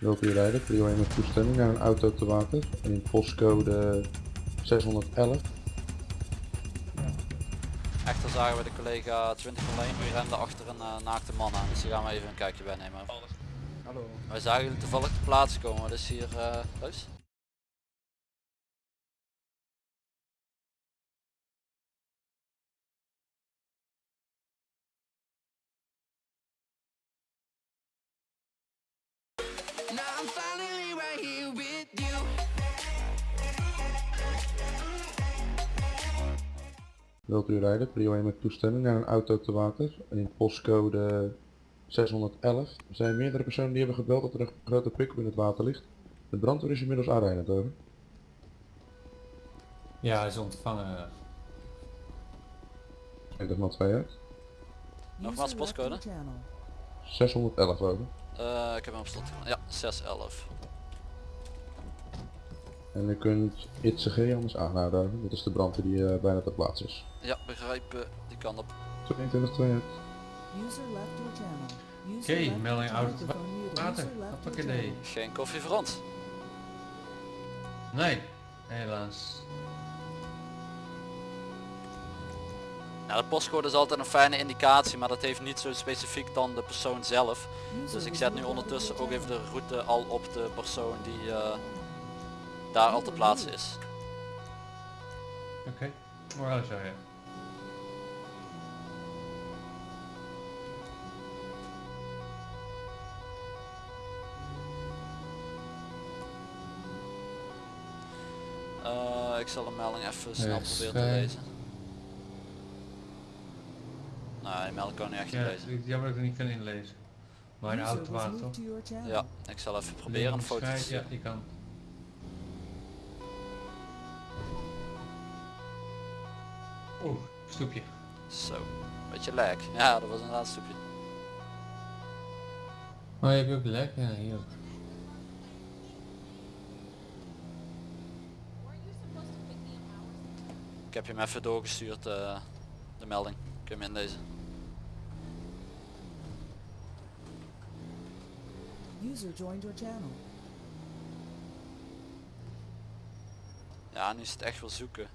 Welke rijden, prio 1 met toestemming naar een auto te water in postcode 611. Echter zagen we de collega 2001 die rende achter een eh, naakte man aan. Dus die gaan we even een kijkje bij nemen. Hallo. Wij zagen jullie toevallig te plaatsen komen. Wat is hier eh thuis? Wilt u rijden, prio 1 met toestemming naar een auto te water in postcode 611. Er zijn meerdere personen die hebben gebeld dat er een grote pick-up in het water ligt. De brandweer is inmiddels aanrijdend over. Ja, hij is ontvangen. Spreekt dat maar twee uit. Nogmaals postcode. 611 over. Eh, ik heb hem op slot. gedaan. Ja, 611. En u kunt ITCG anders aanhouden. Dat is de brandweer die eh, bijna ter plaatse is. Ja, begrijpen. Die kan op. 22 2 uit. Oké, melding oud water. Hoppakee. Geen koffie voor ons. Nee, helaas. Nou, de postcode is altijd een fijne indicatie, maar dat heeft niet zo specifiek dan de persoon zelf. Dus ik zet nu ondertussen ook even de route al op de persoon die eh, daar al te plaatsen is. Oké, zo ja. Eh, ik zal een melding even snel Yes, proberen te lezen. Nou, die melding kan niet echt Ja, lezen. ik- jammer dat ik het niet kan inlezen. Maar een auto water toch? Ja, ik zal even proberen een foto te. Ja, kan. Stoepje. Zo, beetje lek. Ja, dat was een stukje. Oh, je hebt ook lek? Ja, hier ook. Ik heb je hem even doorgestuurd, eh, de melding. Kun je hem inlezen. User joined your channel. Ja, nu is het echt wel zoeken.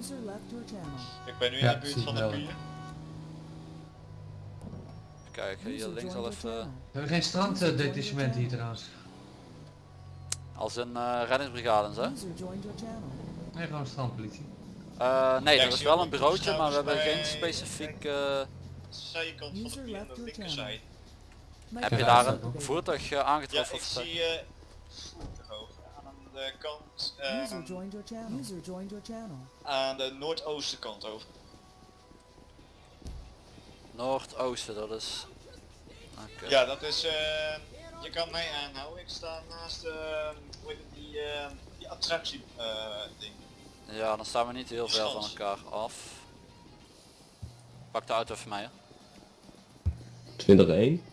User left your channel. Ik ben nu Ja, in de buurt van ik de pier. Kijken, hier links al even. We hebben geen stranddetachement hier trouwens. Als een eh, reddingsbrigade your channel. Nee, gewoon strandpolitie. Eh, nee, er ik is wel een bureautje, maar we hebben geen specifiek... eh, Zijkant van de pier, de linkerzijde. heb je daar een voertuig eh, Ja, aangetroffen? ik of zo? zie de kant, eh, User joined your channel. User joined your channel. aan de noordoostenkant over. Noordoosten, dat is... Ja, dat is, eh, je kan mij aanhouden. Ik sta naast, eh, het, die, eh, die attractie eh, ding. Ja, dan staan we niet heel ver van elkaar af. Pak de auto even mee. hè. 20-1.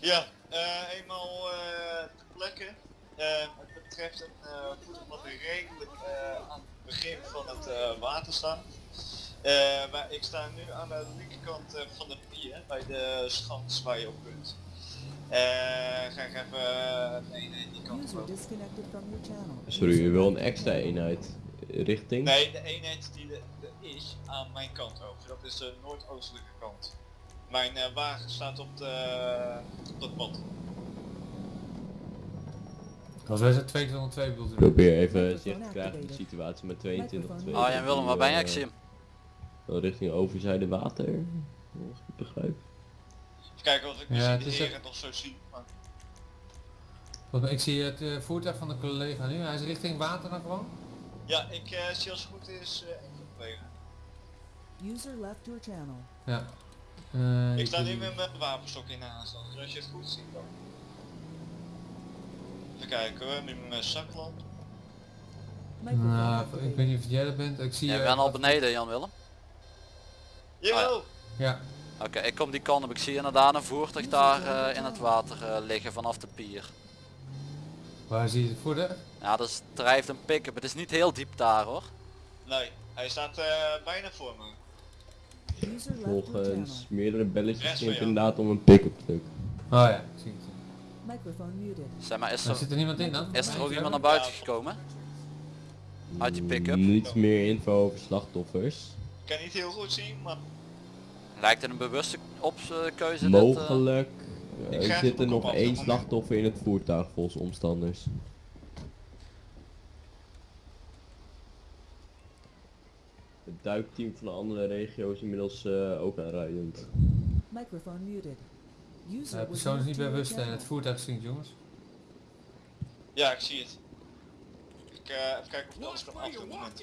Ja, eh, eenmaal eh ter plekke. Eh, het betreft een eh voertuig wat redelijk eh, aan het begin van het eh, water staat. Eh, maar ik sta nu aan de linkerkant eh, van de pier, bij de schans waar je op kunt. Eh, ga ik even eh, nee, nee, die kant op. disconnected from your channel. Sorry, je wil een extra eenheid richting? Nee, de eenheid die er is aan mijn kant over. Dat is de noordoostelijke kant. Mijn eh, wagen staat op, de, op dat pad. Als wij zijn 202 bedoelt u? Probeer even zicht te krijgen op de situatie met 22 2. Oh Jan Willem, waar ben je? Ik zie hem. Richting overzijde water, als ik het begrijp. Even kijken of ik Ja, misschien het de is heren nog zo zie. Maar... Wat- Ik zie het eh, voertuig van de collega nu. Hij is richting water dan gewoon? Ja, ik eh, zie als het goed is eh enkel collega. User left your channel. Ja. Eh, Ik sta nu met mijn wapenstok in de aanstand, dus als je het goed ziet dan. Even kijken hoor, met mijn zaklamp. Nou, ik weet niet of jij dat bent. Ik zie eh, bent al beneden Jan Willem. Yo! Ja. Oké, ik kom die kant op. Ik zie inderdaad een voertuig daar eh, in het water eh, liggen vanaf de pier. Waar zie je het voertuig? Ja, dat is, drijft een pick-up. Het is niet heel diep daar hoor. Nee, hij staat eh, bijna voor me. Volgens meerdere belletjes ging inderdaad om een pick-up truck. Oh ja, ik zie het. Microphone muted. Zeg maar, is Er er, zit er niemand in dan? is er ook iemand naar buiten gekomen? Uit die pick-up? Niet meer info over slachtoffers. Ik kan niet heel goed zien, maar Lijkt het een bewuste opkeuze dit? eh? Mogelijk Ik eh, krijg zit er nog één slachtoffer in het voertuig volgens omstanders. Het duikteam van de andere regio is inmiddels eh, ook aanrijdend. Microphone muted. De was persoon is niet bewust en channel. het voertuig zinkt jongens. ja, ik zie het. Ik eh, even kijken of ik alles kan afdoen. Moment.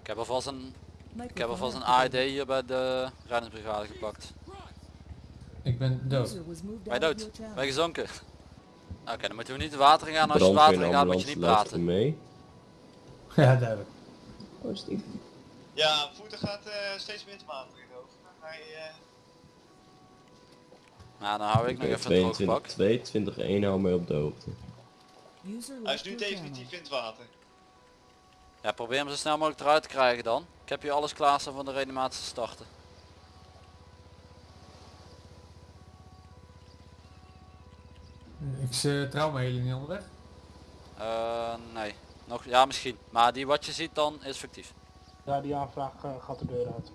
Ik heb alvast een, ik heb alvast een. AED hier bij de reddingsbrigade gepakt. Ik ben dood. Of dood? je gezonken? Oké, dan moeten we niet het water in gaan. Als je water in gaat moet je niet praten. mee. Ja, duidelijk. Positief. Ja, voertuig gaat eh, steeds meer te water de. Hij, eh, Nou, dan hou ik nog even een droog pak. 22 2, 20 1 hou mij op de hoogte. Hij is nu definitief in het water. Ja, probeer hem zo snel mogelijk eruit te krijgen dan. Ik heb hier alles klaar staan van de reanimatie te starten. Ik uh, trauma jullie niet onderweg. Eh, nee. Nog, ja misschien. Maar die wat je ziet dan is fictief. Ja, die aanvraag gaat de deur uit.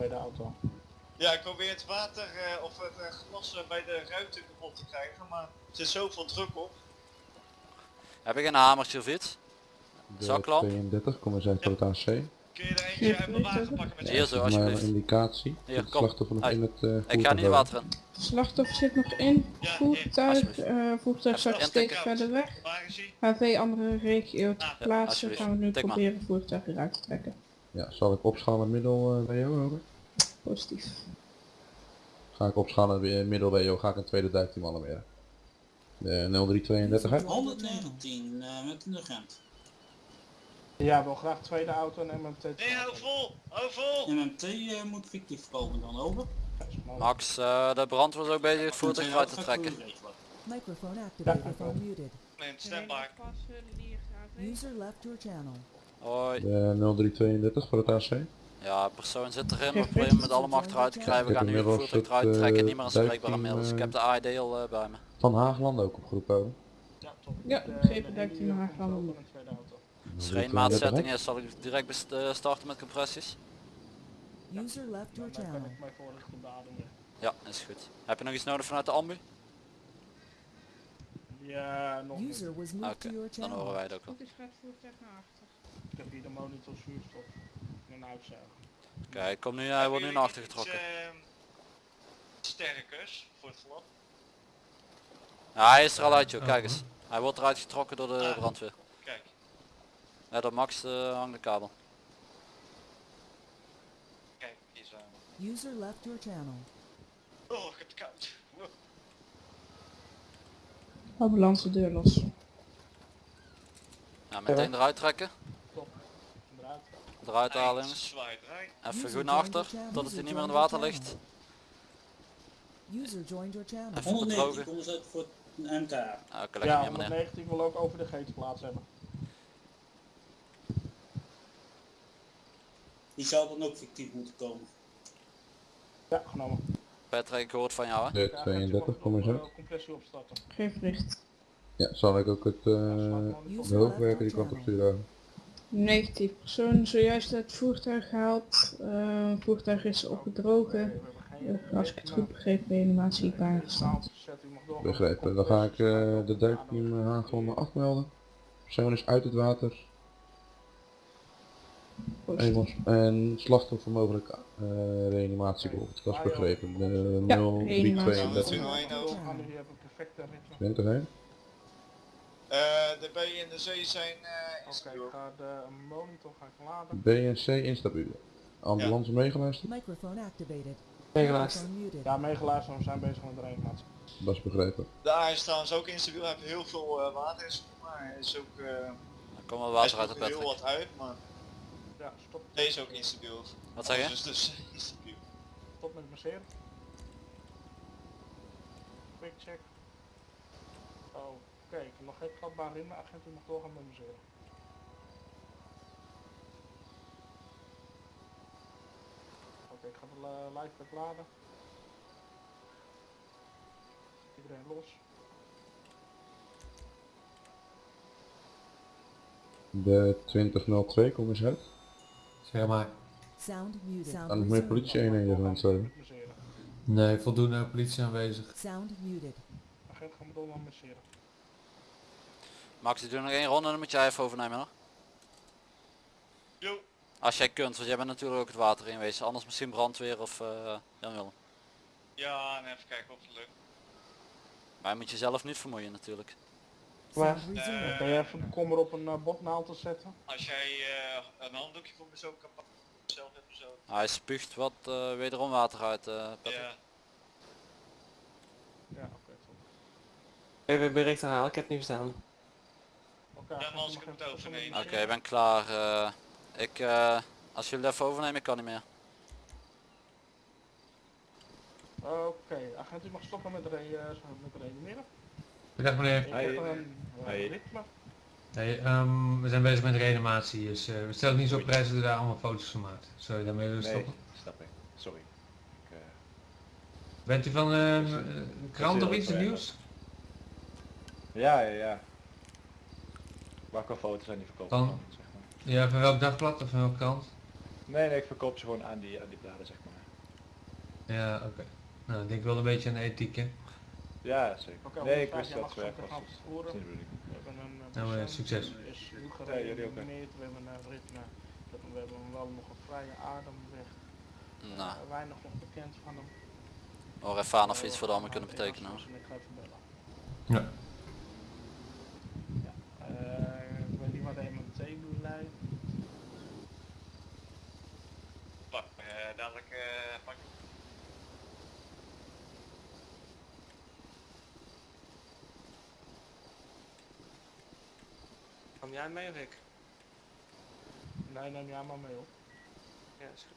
Bij de auto. Ja, ik probeer het water eh, of het eh, glas bij de ruiten kapot te krijgen, maar er zit zoveel druk op. Heb ik een hamertje of iets? De Zaklamp? 32, kom eens uit voor het AC. Kun je er eentje uit mijn wagen pakken met Hier zo een indicatie. Hier, kom. slachtoffer nog Hey, in het eh Ik ga niet voertuig water in. Slachtoffer zit nog in. Ja, Voertuig, alsjeblieft. eh voertuig Even steeds verder weg. Waar is hij? HV andere regio ter Ja, plaatse. alsjeblieft. Gaan we nu Tik maar. proberen voertuig eruit te trekken. Ja, zal ik opschalen met middel eh, WO over? Positief. Ga ik opschalen middel WO, ga ik een tweede duikteam alarmeren. De 0332 hè? 119 eh, met een agent. Ja, wil graag tweede auto en MMT. Nee, hou vol! Hou vol! MMT eh, moet fictief komen dan over. Max, eh, de brand was ook bezig het voertuig eruit te trekken. Microphone activated or muted. User left your channel. Hoi. De 0332 voor het AC. Ja, persoon zit erin, we proberen met allemaal achteruit te krijgen. We gaan nu het voertuig eruit trekken, eh, niemand is beschikbaar duikteam, inmiddels. Ik eh, heb de AED al eh, bij me. Van Haagland ook opgeroepen. Ja, top. Ja, eh, in een tweede auto. Als er 0332, geen maatzetting is, zal ik direct best- eh, starten met compressies. User left your channel. Ja, is goed. Heb je nog iets nodig vanuit de ambu? Ja, nog niet. User was Oké, moved to your dan horen wij het ook wel. achter. Ik heb hier de monitor zuurstof een ik kom nu, hij wordt nu naar achter getrokken. ehm, sterkers voor het glad. Ja, hij is er al uit joh, Oh, kijk eens. Hij wordt eruit getrokken door de Ah. brandweer. Kijk. Ja, door Max eh, hangt de kabel. Kijk, hier zo. User left your channel. Oh, ik heb het koud. Oh. Ambulance deur los. Ja, meteen eruit trekken. Eruit. Halen jongens. Even goed naar achter, totdat hij User niet meer in het water ligt. User joined your channel. Even 119 bedrogen. kom eens uit voor een MTA. Ah, Oké, Ja, hem neer meneer. 119 wil ook over de getenplaats hebben. Die zou dan ook fictief moeten komen. Ja, genomen. Patrick, ik hoor het van jou hè. De Ja, 32, kom eens uit. Geef bericht. Ja, zal ik ook het eh de hoofdwerker die kant op sturen? Negatief persoon zojuist uit het voertuig gehaald. Eh, het voertuig is opgedrogen. Eh, als ik het goed begreep, reanimatie bijgestaan. Begrepen. Dan ga ik eh, de duikteam Haagland afmelden. Persoon is uit het water. Engels. En slachtoffer mogelijk eh reanimatie bijvoorbeeld. Dat is begrepen. De Ja, 0332. reanimatie. gaan nu hebben perfecte de B en de C zijn eh Oké, instabiel. ik ga de monitor ga ik laden. B en C instabiel. Ambulance meegeluisterd? Microphone activated. Meegeluisterd. Ja, meegeluisterd, we zijn bezig met de reanimatie. Dat is begrepen. De A is trouwens ook instabiel. Hij heeft heel veel eh, water in maar hij is ook... eh Dan komt wel water uit de er heel wat uit, maar Ja, stop. deze is ook instabiel. Wat zeg je? Dus dus instabiel. Stop met masseren. Quick check. Oké, ik heb nog geen kladbare in, maar agent u mag doorgaan met masseren. Oké, ik ga de li- live laden. Iedereen los. De 2002, kom eens uit. Zeg maar. Sound muted. Moet meer resumed. politie eenheden gaan zijn. Nee, voldoende politie aanwezig. Sound muted. Agent, ga me door naar masseren. Max, ik doe nog één ronde en dan moet jij even overnemen hoor. Jo. Als jij kunt, want jij bent natuurlijk ook het water in wezen. Anders misschien brandweer of eh Jan Willem. Ja, en even kijken of het lukt. Maar je moet jezelf niet vermoeien natuurlijk. Waar? Resumed. Ben je even bekommer op een uh, botnaald te zetten? Als jij eh, een handdoekje voor me zo kan pakken, zelf even zo. Hij spuugt wat eh, wederom water uit. eh. Ja. Ja, oké. top. Even bericht herhalen, ik heb het niet verstaan. Oké, Ja, maar als ik het even overneem. Oké, ik ben klaar. eh. ik, eh, als jullie even overnemen, ik kan niet meer. Oké, agent, u mag stoppen met, re eh, met reanimeren. Bedankt meneer. Ik heb een uh, ritme. Hey, ehm, we zijn bezig met reanimatie, dus eh, we stellen niet zo op prijs dat u daar allemaal foto's van maakt. Sorry, daarmee willen we Nee, stoppen. snap ik. Sorry. Ik, eh, Bent u van eh, Dus, een krant of iets, het nieuws? ja, ja, ja. Welke foto's zijn die verkopen? Van? van, zeg maar? Ja, van welk dagblad of van welke krant? Nee, nee, ik verkoop ze gewoon aan die, aan die bladen, zeg maar. Ja, oké. Nou, ik denk wel een beetje aan de ethiek, hè. Ja, zeker. Oké, nee, ik 105 wist dat was. We hebben een uh, Nou, eh, succes. is Ja, jullie ook. We hebben een ritme. We hebben, we hebben wel nog een vrije ademweg. Nou, Uh, weinig nog bekend van hem. hoor even aan of we iets voor de allemaal kunnen betekenen hoor. Ik ga even bellen. Ja. Ja, eh, ik weet niet wat de MMT nu leidt. Pak, eh, dadelijk eh, pak ik. Kom jij mee of ik? Nee, neem jij maar mee op. Ja, is goed.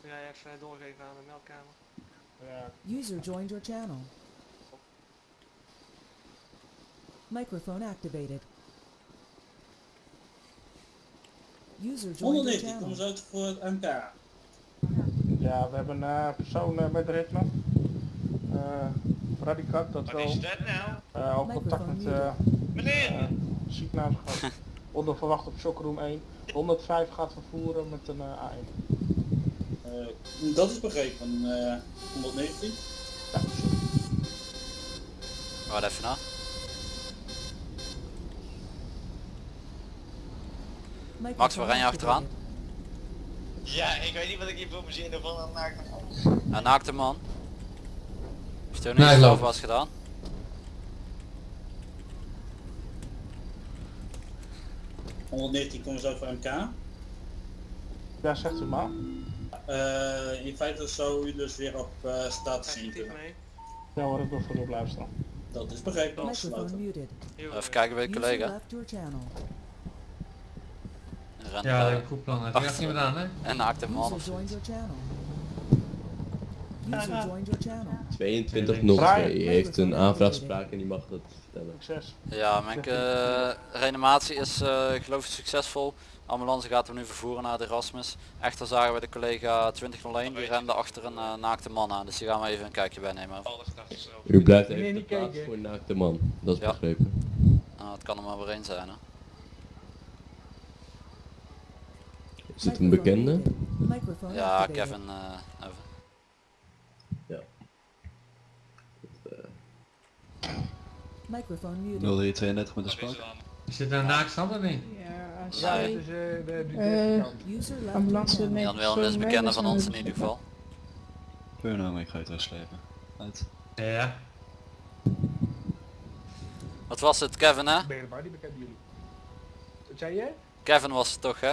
Wil jij even doorgeven aan de meldkamer? Ja, User joined your channel. Microphone activated. User joined your 190, kom channel. eens uit voor het MK. ja, we hebben een uh, persoon uh, met ritme. Uh, Dat Wat wel is dat nou? uh, al contact met uh, Meneer! uh, ziekenhuis gehad. Onder verwacht op Shockroom 1. 105 gaat vervoeren met een uh, A1. Eh, dat is begrepen, eh 119. Ja, Wacht even na. Max, waar ren je achteraan? Ja, ik weet niet wat ik hier voor me zin ervan aan maak. Een naakte man. Heeft er Nee, zelf was gedaan? ...119 kom eens uit voor MK. ja, zegt u maar. Eh, in feite zou u dus weer op eh status mee. Ja hoor, ik wil voor u op luisteren. Dat is begrepen, Even kijken bij de collega. Ja, ik goed plan. Echt niet gedaan, hè? En naakte man User of joined zoiets. your channel. User joined your channel. 2202 heeft een aanvraagspraak en die mag dat vertellen. Succes. Ja, mijn eh, reanimatie is eh, geloof ik succesvol. Ambulance gaat hem nu vervoeren naar de Erasmus. Echter zagen we de collega 2001 die rende achter een eh, naakte man aan. Dus die gaan we even een kijkje bij nemen. U blijft even de plaats voor een naakte man. Dat is Ja. begrepen. Nou, het kan er maar weer één zijn. Hè. Is het een bekende? Ja. Kevin. eh, even. Ja. Microphone muted. 0332 met is spak. er dan? Is dit een naakstand of niet? Ja, uh, de, de, Eh, left your ambulance met Jan Willem is bekende van ons in ieder geval. Purno, ik ga je terugslepen. Uit. Ja. Wat was het, Kevin hè? Ben bekend jullie. Wat zei je? Kevin was het toch hè?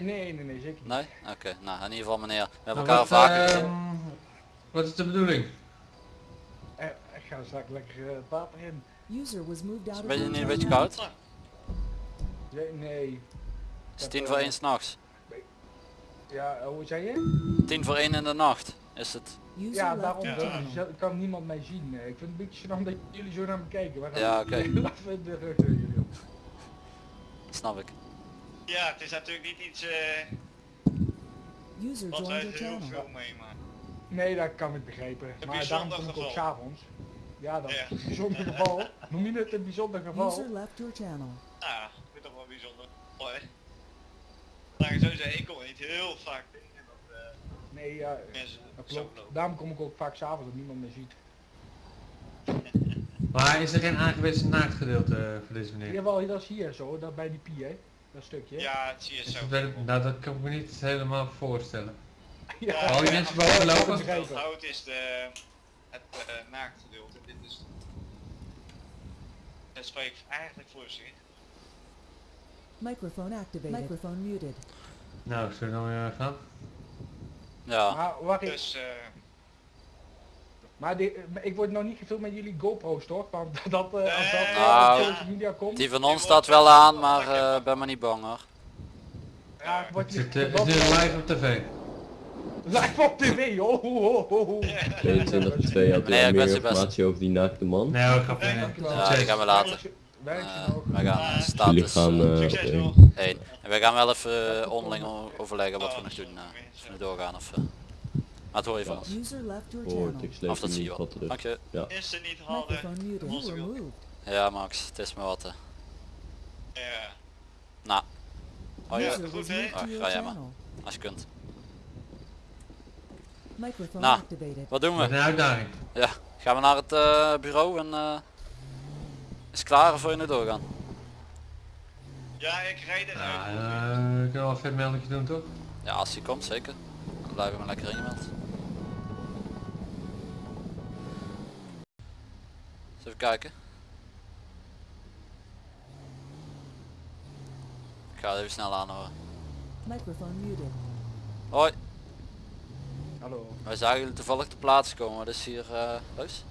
Nee, nee, nee, zeker niet. Nee? Oké, nou in ieder geval meneer. We hebben Nou, elkaar wat, vaker gezien. ehm, Wat is de bedoeling? Eh, ik ga straks lekker uh, het water in. User was moved out Ben je niet een beetje koud? Nee, nee. Het is tien voor één s'nachts. Ja, eh, hoe zei je? Tien voor één in de nacht is het. User Ja, daarom is- er kan niemand mij zien. Eh, Ik vind het een beetje gênant dat jullie zo naar me kijken. Ja, oké. De rug door jullie op. Snap ik. Ja, het is natuurlijk niet iets... eh User Want wij heel channel. veel meemaken. Nee, dat kan ik begrijpen. Een maar daarom kom ik ook s'avonds. Ja, dat Ja. is een bijzonder geval. Noem je het een bijzonder geval? User left your channel. Nou, ik vind dat wel bijzonder. Mooi. Ik zou zeggen, ik kom niet heel vaak tegen dat eh, Nee, ja, mensen dat zo klopt. Daarom kom ik ook vaak s'avonds dat niemand meer ziet. Maar is er geen aangewezen naaktgedeelte eh, voor deze meneer? Jawel, dat is hier zo, dat bij die pie, hè. Dat stukje. Ja, het zie je Is zo. nou, dat kan ik me niet helemaal voorstellen. Ja, Al die mensen boven lopen? Het hout is de, het uh, naaktgedeelte. Dit is... Het spreekt eigenlijk voor zich. Microphone activated. Microphone muted. Nou, zullen we dan weer gaan? Ja. Maar wacht. Dus, eh, Maar die, maar ik word nog niet gevuld met jullie GoPro's toch? Want dat, eh, als dat eh, Nou, op social media komt. Die van ons staat wel aan, maar eh, ben maar niet bang hoor. Ja, wordt Het eh, is nu live op tv. Live op tv, joh. ho, ho, ho. 22 2 had Nee, u ik meer wens je best. informatie over die naakte man. Nee hoor, grapje. nee. Ja, die gaan we later. Eh, nog? wij gaan Jullie status gaan eh, eh, op één. En wij gaan wel even onderling overleggen wat we nog doen. of we nu doorgaan of... eh. Maar het hoor je van ons. Ik sleep Of dat zie je wel. Dank je. Ja. Is niet. Ja Max, het is me wat. Ja. Nou. Oh ja, goed, hè? your ga jij maar. als je kunt. Microphone Nou. activated. Wat doen we? een uitdaging. Ja, gaan we naar het eh, bureau en eh, is klaar voor je nu doorgaan? Ja, ik rijd eruit. Ja, eh, we kunnen wel een vet meldingje doen toch? Ja, als hij komt zeker. Dan blijven we maar lekker ingemeld. Eens even kijken. Ik ga het even snel aanhoren. Microphone muted. Hoi, Hallo. wij zagen jullie toevallig te plaats komen. Wat is hier uh, leus?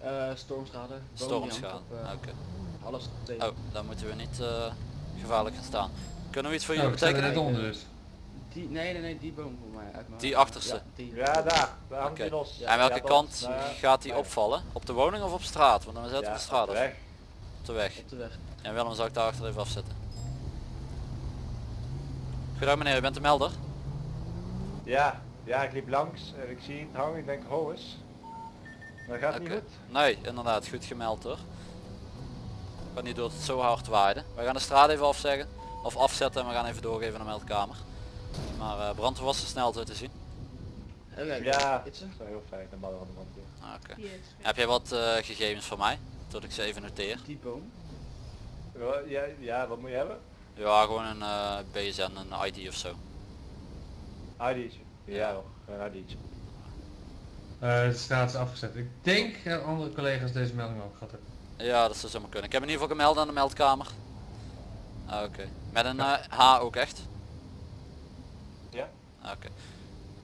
Eh stormschade. Stormschade. op, Oké. eh, Alles tegen. Oh, dan moeten we niet eh, gevaarlijk gaan staan. Kunnen we iets voor Nou, jullie betekenen? net onder dus. Die, nee, nee, nee, die boom voor mij. Uit mijn Die achterste? Ja, die. Ja, daar. Oké. die los. En welke Ja, kant gaat die opvallen? Op de woning of op straat? Want dan zetten Ja, we de straat op de weg. Op de weg. Op de weg. En Willem zal ik daar achter even afzetten. Goedendag meneer, u bent de melder? Ja, ja, ik liep langs en ik zie het hangen. Ik denk, ho eens. Maar gaat niet goed. Nee, inderdaad, goed gemeld hoor. Kan niet door het zo hard waaide. We gaan de straat even afzeggen. Of afzetten en we gaan even doorgeven naar de meldkamer. Maar eh brandweer was snel zo te zien. Ja, dat is wel heel fijn. De man van de brandweer. Ah, Oké. Heb jij wat eh, gegevens voor mij? Tot ik ze even noteer. Die boom. Ja, ja, wat moet je hebben? Ja, gewoon een eh, BSN, een ID of zo. ID'tje. Ja, ID'tje. Eh, de straat is afgezet. Ik denk dat andere collega's deze melding ook gehad hebben. Ja, dat zou zomaar kunnen. Ik heb in ieder geval gemeld aan de meldkamer. Ah, Oké. Met een eh, H ook echt? Ja? Ah, Oké.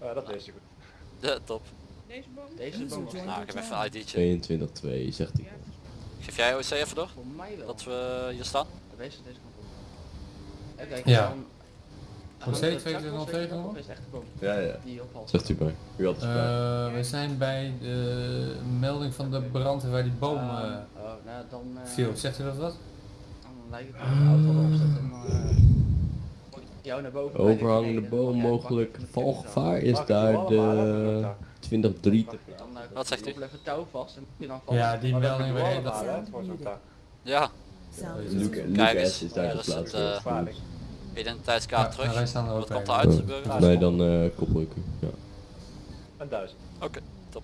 Ah, dat is goed. De, top. Deze boom? Deze boom. Nou, your ik heb even een ID'tje. 22 2 zegt hij. Geef jij OC even door? Voor mij wel. Dat we hier staan? Deze, deze kant op. Even kijken. Ja. dan- Nog steeds dan- 2202 dan- nog? Is echt de boom. Ja, ja. Zegt u bij. U had. Eh, we zijn bij de melding van de brandweer waar die boom eh, Oh, nou dan. eh, viel. Zegt u dat wat? Dan lijkt het de auto erop zet en dan. eh, gooi ik jou naar boven. Overhangende boom, mogelijk valgevaar is daar de ook tak. 20-3 te Dan, eh, Wat zegt u? even touw vast en je dan vast. Ja, die melding je weer dat. Ja. Lucas is daar geplaatst. Identiteitskaart Ja, terug. wij staan er ook Wat komt eruit, Ja, burger? volgens mij dan eh koppel ik u. Ja. Een duizend. Oké, top.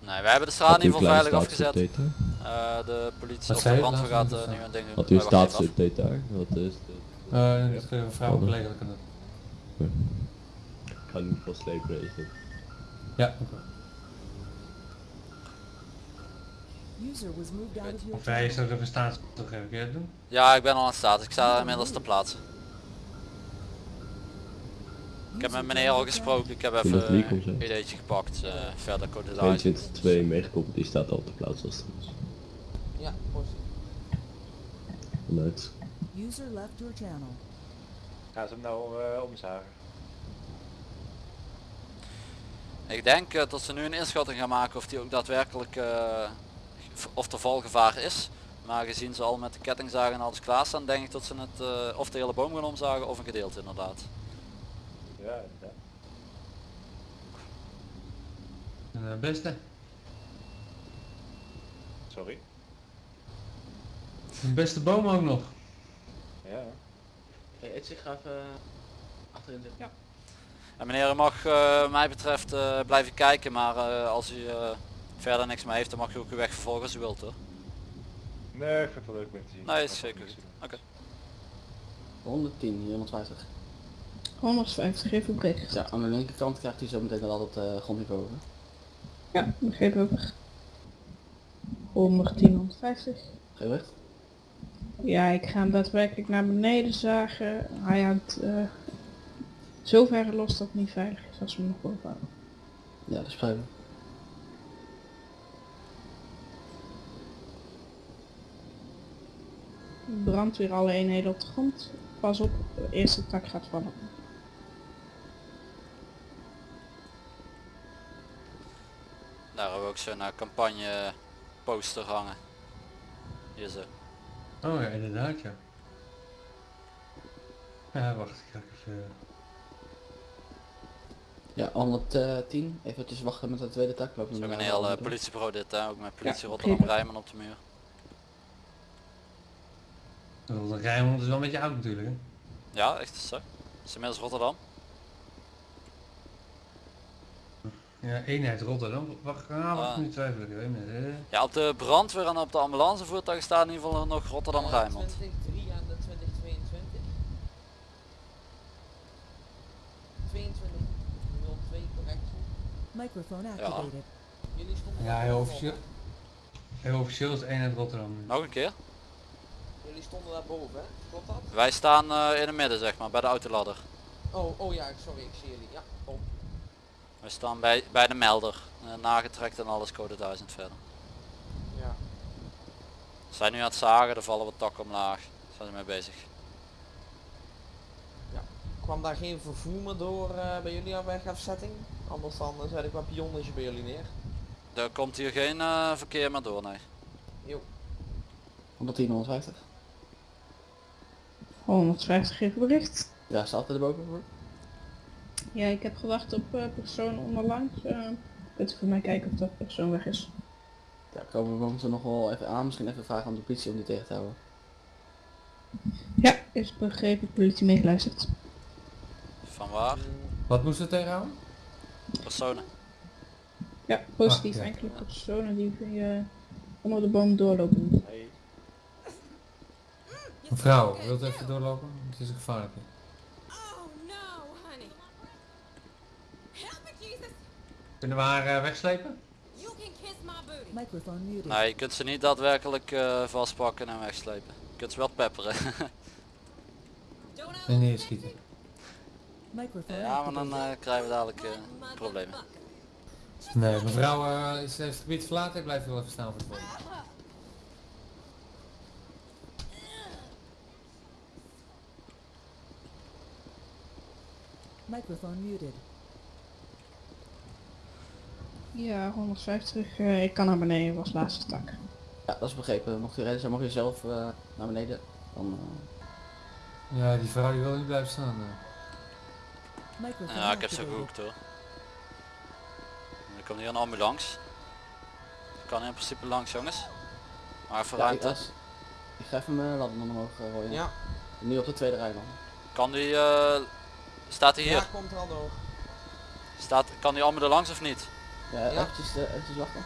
Nee, wij hebben de straat in ieder geval veilig afgezet. Eh, de politie Wat of zei de je? brandweer gaat eh, nu een ding doen. Had u een Wij wachten even af. staatsupdate daar? Wat is het? Eh, dat kunnen we vrouw en collega kunnen. Ik ga niet van slepen is het. Ja. User was moved out of your Of wij channel. zouden even dat doen? Ja, ik ben al aan het staat. Ik sta inmiddels te plaatsen. Ik heb met meneer al gesproken. Ik heb dat even hè? een ideetje gepakt. eh, verder code 22-2 meegekoppeld, die staat al te plaatsen als het is. Ja. Vanuit. User left your channel. Gaan ze hem nou eh, omzagen? Ik denk eh, dat ze nu een inschatting gaan maken of die ook daadwerkelijk eh, of er valgevaar is. Maar gezien ze al met de kettingzagen en alles klaarstaan, denk ik dat ze het eh, of de hele boom gaan omzagen of een gedeelte inderdaad. Ja, ja. Eh, beste. Sorry. De beste boom ook nog. Ja. Hey, Itzy, ga even achterin zitten. Ja. En meneer u mag eh, mij betreft eh, blijven kijken, maar eh, als u eh, verder niks meer heeft dan mag u ook uw weg vervolgen als u wilt hoor. Nee, ik vind het wel leuk om te zien. Nee, is zeker goed. Oké. 110, 150. 150, even bericht. Ja, aan de linkerkant krijgt hij zo meteen wel het uh, grondniveau. Hè? Ja, begreep over. 110, 150. Gewicht? Ja, ik ga hem daadwerkelijk naar beneden zagen. Hij hangt eh zover los dat het niet veilig is als we hem nog boven houden. Ja, dat is prima. Brandweer alle eenheden op de grond. Pas op, de eerste tak gaat vallen. Daar hebben we ook zo'n eh, campagne poster hangen. Hier zo. Oh ja, inderdaad ja. Ja, wacht, ik ga even... Ja, 110. Even wachten met de tweede tak. Lopen Zo we een heel eh, andere politiebureau dit hè, ook met politie Ja, Rotterdam. Rijman op de muur. De Rijnmond is wel een beetje oud natuurlijk hè. Ja, echt is zo. Is inmiddels Rotterdam. Ja, eenheid Rotterdam. Wacht, ah, wacht Ah. nu twijfel ik hè. Ja, op de brandweer en op de ambulancevoertuigen staat in ieder geval nog Rotterdam Rijnmond. 2023 aan de 2022. 22 02 correctie. Microphone activated. Jullie stonden Ja, daar heel officieel. Heel officieel is eenheid Rotterdam. Nog een keer. Jullie stonden daar boven, hè? Klopt dat? Wij staan eh, in het midden zeg maar, bij de autoladder. Oh, oh ja, sorry, ik zie jullie. Ja, kom. We staan bij, bij de melder. eh, nagetrekt en alles code 1000 verder. Ja. We zijn nu aan het zagen, er vallen wat takken omlaag. Zijn ze mee bezig. Kwam daar geen vervoer meer door eh, bij jullie aan wegafzetting? Anders dan uh, zet ik wat pionnetje bij jullie neer. Er komt hier geen eh, verkeer meer door, nee. Jo. 110, 150. 150 even bericht. Ja, staat er boven voor? Ja, ik heb gewacht op eh, persoon onderlangs. eh kunt u voor mij kijken of dat persoon weg is. Ja, komen we momenteel nog wel even aan. Misschien even vragen aan de politie om die tegen te houden. Ja, is begrepen, politie meegeluisterd. Van waar? Wat moesten we tegenhouden? Personen. Ja, positief. Ah, ja. Enkele personen die eh, onder de boom doorlopen. Mevrouw, wilt u even doorlopen? Het is een gevaarlijk. Kunnen we haar eh, wegslepen? Nee, je kunt ze niet daadwerkelijk eh, vastpakken en wegslepen. Je kunt ze wel pepperen. En neerschieten. Ja, maar dan eh, krijgen we dadelijk eh, problemen. Nee, mevrouw is, heeft het gebied verlaten. Ik blijf wel even staan voor de volgende. Microphone muted. Ja, 150. eh, ik kan naar beneden, was laatste tak. Ja, dat is begrepen. Mocht u redden zijn, mag u zelf eh, naar beneden. Dan, eh, Ja, die vrouw die wil niet blijven staan. eh. Ja, ik heb ze gehoekt hoor. Er komt hier een ambulance. Ik kan in principe langs jongens. Maar voor ja, ik, als- ik ga even mijn ladder omhoog gooien. Ja. Nu op de tweede rij dan. Kan die, eh, staat hij hier? Ja, komt er al door. Staat, kan die allemaal er langs of niet? Ja, eventjes, uh, eventjes wachten.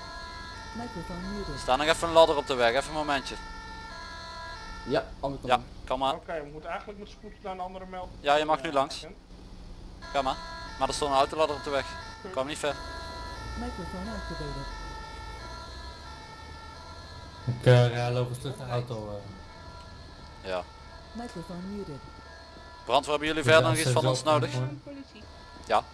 Er staat nog even een ladder op de weg, even een momentje. Ja, andere kant. Ja, kom maar. Oké, we moeten eigenlijk met spoed naar een andere meld. Ja, je mag nu langs. Ga maar. Maar er stond een autoladder op de weg. Kwam niet ver. Activated. Ik uh, ja, loop eens terug naar de auto. eh. Ja. Muted. Brandweer, hebben jullie verder nog iets van ons nodig? Ja.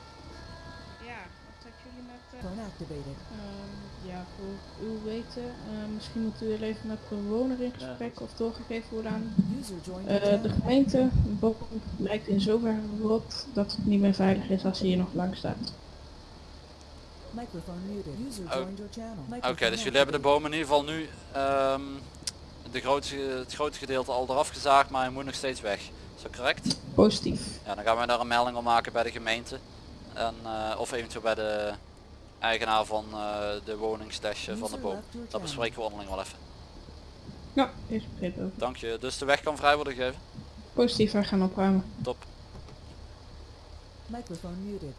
Ja, wat zijn jullie met... eh, activated. Ehm, ja, voor uw weten, eh, misschien moet u even met bewoner in gesprek of doorgegeven worden aan eh, your de gemeente. Boom lijkt in zoverre rot dat het niet meer veilig is als hij hier nog lang staat. Microphone muted. User Oh. joined your channel. Oké, dus jullie hebben de bomen in ieder geval nu ehm, de grootste, het grootste gedeelte al eraf gezaagd, maar hij moet nog steeds weg. Is dat correct? Positief. Ja, dan gaan wij daar een melding op maken bij de gemeente. En, eh, of eventueel bij de eigenaar van eh, de woningsdash eh, van de boom. Dat bespreken we onderling wel even. Ja, is begrepen. Dank je. Dus de weg kan vrij worden gegeven? Positief, wij gaan opruimen. Top.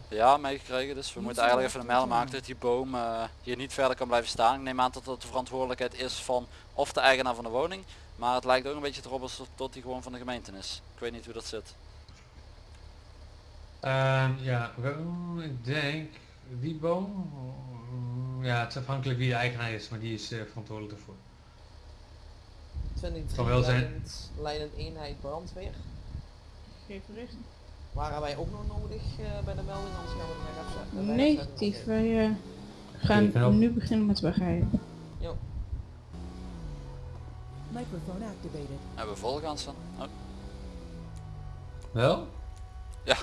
Ja, meegekregen. Dus we moeten eigenlijk even een melding maken dat die boom eh, hier niet verder kan blijven staan. Ik neem aan dat dat de verantwoordelijkheid is van of de eigenaar van de woning. Maar het lijkt ook een beetje erop alsof tot die gewoon van de gemeente is. Ik weet niet hoe dat zit. Ehm, ja, ik denk die boom. mm, Ja, het is afhankelijk wie de eigenaar is, maar die is eh, verantwoordelijk ervoor. 23 Kan wel zijn. leidend, eenheid brandweer. Geef bericht. Waren wij ook nog nodig eh, bij de melding, anders gaan we weg afzetten. weg Negatief, wij eh, gaan nu beginnen met wegrijden. Microphone activated. Hebben we volgaan staan? Oh. Wel? Ja.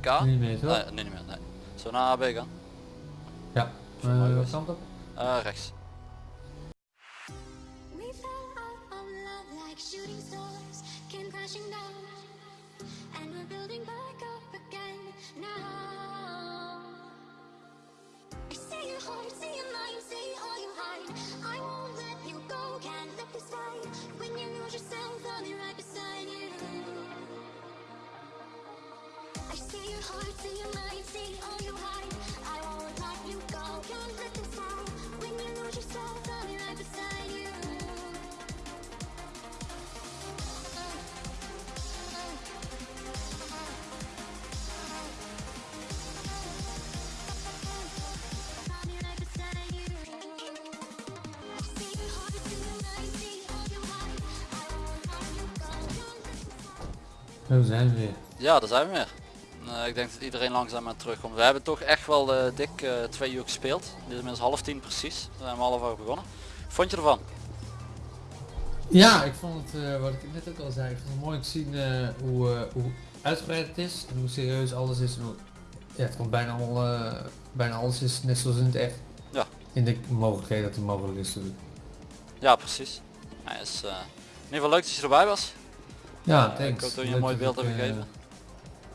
K? Niet meer, toch? Nee, nee, niet meer. Nee. Zo naar AB gaan? Ja. Uh, was- kant op? Eh, rechts. Zo zijn we weer. Ja, daar zijn we weer. Eh, ik denk dat iedereen langzaam aan terugkomt. We hebben toch echt wel eh, dik eh, twee uur gespeeld. Dit is inmiddels half tien precies. We zijn om half over begonnen. Vond je ervan? Ja, ik vond het, wat ik net ook al zei, ik vond het mooi te zien hoe, hoe uitgebreid het is en hoe serieus alles is. En hoe, ja, het komt bijna, al, bijna alles is net zoals in het echt. Ja. In de mogelijkheden dat het mogelijk is natuurlijk. Ja, precies. Hij is in ieder geval leuk dat je erbij was. Ja, thanks. Ik hoop dat je een mooi beeld ik, hebt eh, gegeven.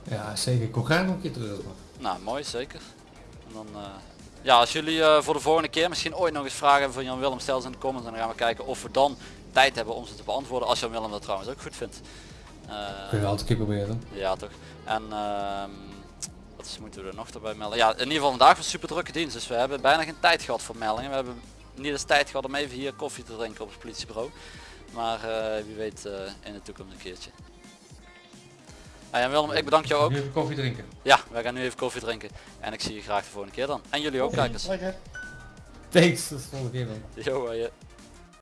Ja, zeker. Ik kom graag nog een keer terug. Nou, mooi zeker. En dan, eh, ja, als jullie eh, voor de volgende keer misschien ooit nog eens vragen hebben van Jan Willem, stel ze in de comments en dan gaan we kijken of we dan tijd hebben om ze te beantwoorden. Als Jan Willem dat trouwens ook goed vindt. Eh, Kun je altijd een keer proberen. Ja toch. En ehm, wat is, moeten we er nog erbij melden? Ja, in ieder geval vandaag was een super drukke dienst. Dus we hebben bijna geen tijd gehad voor meldingen. We hebben niet eens tijd gehad om even hier koffie te drinken op het politiebureau. Maar eh, wie weet eh, in de toekomst een keertje. Hey, en Willem, ik bedank jou ook. Nu even koffie drinken. Ja, wij gaan nu even koffie drinken. En ik zie je graag de volgende keer dan. En jullie ook kijkers. Thanks, tot de volgende keer man. Yo, eh,